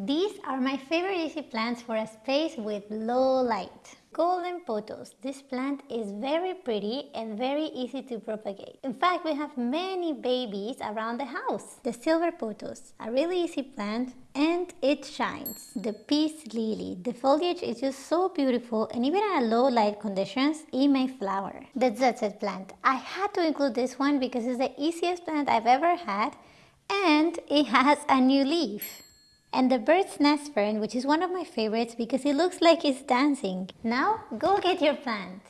These are my favorite easy plants for a space with low light. Golden pothos. This plant is very pretty and very easy to propagate. In fact, we have many babies around the house. The silver pothos, a really easy plant and it shines. The peace lily. The foliage is just so beautiful and even at low light conditions, it may flower. The ZZ plant. I had to include this one because it's the easiest plant I've ever had and it has a new leaf and the bird's nest fern which is one of my favorites because it looks like it's dancing. Now go get your plant.